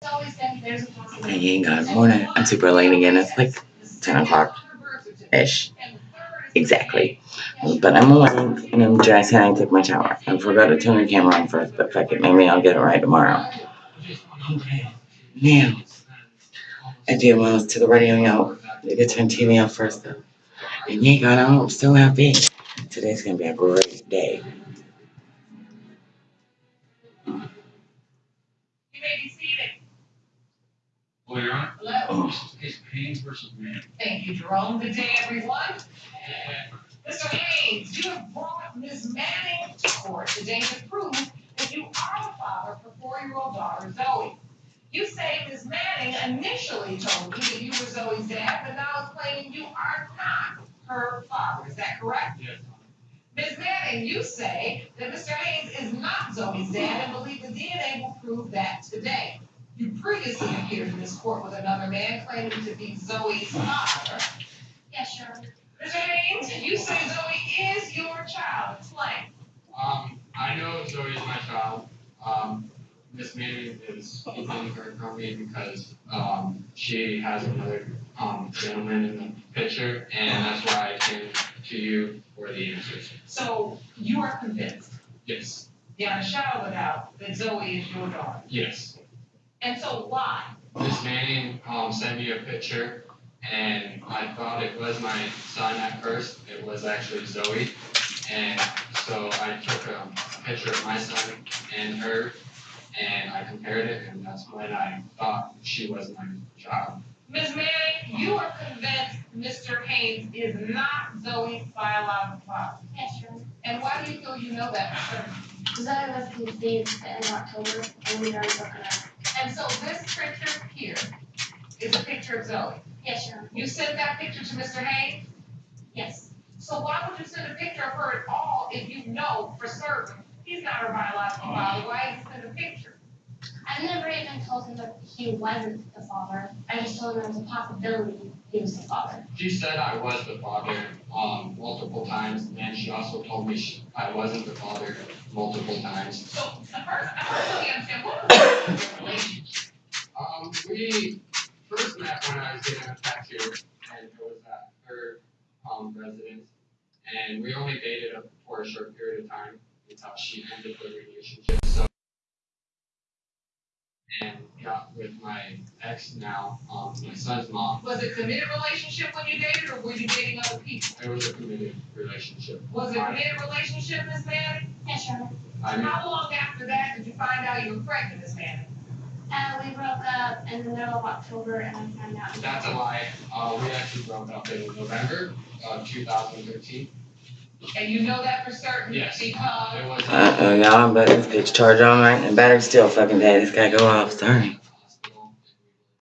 possibility. good morning. I'm super late again. It's like 10 o'clock ish. Exactly. But I'm awake and I'm dressed and I took my shower. I forgot to turn the camera on first, but fuck it. Maybe I'll get it right tomorrow. Okay. Now, I did when I was to the radio now. They could turn TV off first though. And yeah, God, I'm so happy. Today's gonna be a great day. Hello. Haynes versus. Thank you, Jerome. Good day, everyone. Mr. Haynes, you have brought Ms. Manning to court today to prove that you are the father for four-year-old daughter Zoe. You say Ms. Manning initially told you that you were Zoe's dad, but now is claiming you are not her father. Is that correct? Yes. Ms. Manning, you say that Mr. Haynes is not Zoe's dad and believe the DNA will prove that today. Previously appeared in this court with another man claiming to be Zoe's father. Yes, Your Honor. Mr. Haynes, you say Zoe is your child. Explain. Um, I know Zoe is my child. Um, Miss Manning is keeping her from me because, um, she has another, um, gentleman in the picture, and that's why I came to you for the answers. So you are convinced, Yes, beyond a shadow of a doubt, that Zoe is your daughter. yes. And so why? Miss Manning, um, sent me a picture, and I thought it was my son at first. It was actually Zoe. And so I took a picture of my son and her, and I compared it, and that's when I thought she was my child. Ms. Manning, you are convinced Mr. Haynes is not Zoe's biological father. Yes, Your Honor. And why do you feel you know that for certain? Zoe was conceived in October and we already broken up. And so this picture here is a picture of Zoe. Yes, Your Honor. You sent that picture to Mr. Haynes? Yes. So why would you send a picture of her at all if you know for certain he's not her biological father? Why did you send a picture? I never even told him that he wasn't the father. I just told him there was a possibility he was the father. She said I was the father, um, multiple times, and she also told me she, I wasn't the father multiple times. So at first, I and we only dated up for a short period of time until she ended the relationship. So, and got with my ex now, um, my son's mom. Was it a committed relationship when you dated, or were you dating other people? It was a committed relationship. Was it a committed relationship, Miss Manning? Yes, Your Honor. I mean, How long after that did you find out you were pregnant, Miss Manning? Uh, we broke up in the middle of October and I found out. that's a lie. Uh, we actually broke up in November of 2013. And you know that for certain? Yes. Because It was. Uh oh, y'all. But this bitch charged on right and the battery's still fucking dead. This guy go off. Sorry.